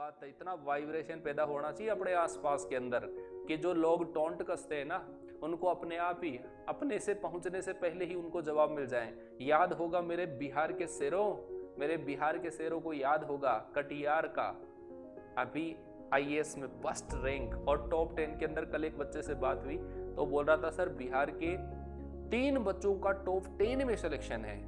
बात है, इतना वाइब्रेशन पैदा होना चाहिए अपने आसपास के अंदर कि जो लोग टोंट कसते हैं ना, उनको अपने आप ही, अपने से पहुँचने से पहले ही उनको जवाब मिल जाए। याद होगा मेरे बिहार के शेरों, मेरे बिहार के शेरों को याद होगा कटियार का। अभी आईएएस में फ़र्स्ट रैंक और टॉप टेन के अंदर कल एक बच्चे से बात हुई तो बोल रहा था, सर, बिहार के तीन बच्चों का टॉप टेन में सिलेक्शन है।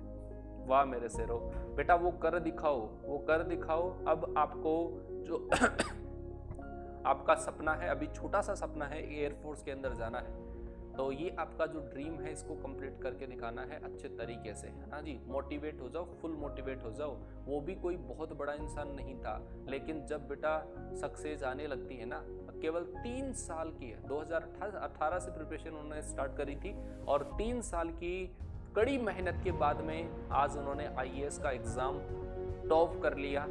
वाह मेरे शेरों बेटा, वो कर दिखाओ, वो कर दिखाओ। अब आपको जो आपका सपना है, अभी छोटा सा सपना है एयरफोर्स के अंदर जाना है। तो ये आपका जो ड्रीम है, इसको कंप्लीट करके दिखाना है अच्छे तरीके से, है ना जी? मोटिवेट हो जाओ फुल मोटिवेट हो जाओ। वो भी कोई बहुत बड़ा इंसान नहीं था, लेकिन जब बेटा सक्सेस आने लगती है ना, केवल तीन साल की है 2018 से प्रिपरेशन उन्होंने स्टार्ट करी थी, और तीन साल की कड़ी मेहनत के बाद में आज उन्होंने आईएएस का एग्ज़ाम टॉप कर लिया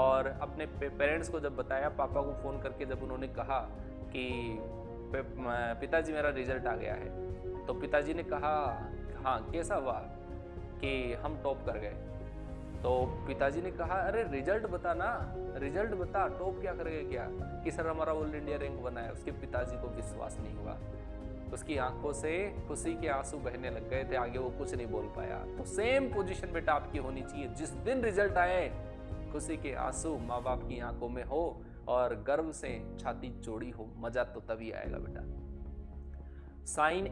और अपने पेरेंट्स को जब बताया, पापा को फ़ोन करके जब उन्होंने कहा कि पिताजी मेरा रिज़ल्ट आ गया है। तो पिताजी ने कहा हाँ कैसा हुआ कि हम टॉप कर गए? तो पिताजी ने कहा, अरे रिज़ल्ट बता ना रिज़ल्ट बता टॉप क्या करेगा क्या? कि सर, हमारा ऑल इंडिया रैंक बना है, उसके पिताजी को विश्वास नहीं हुआ। उसकी आँखों से खुशी के आँसू बहने लग गए थे, आगे वो कुछ नहीं बोल पाया। तो सेम पोजीशन बेटा आपकी होनी चाहिए। जिस दिन रिज़ल्ट आए, खुशी के आँसू माँ बाप की आँखों में हो और गर्व से छाती चोड़ी हो, मज़ा तो तभी आएगा बेटा। साइन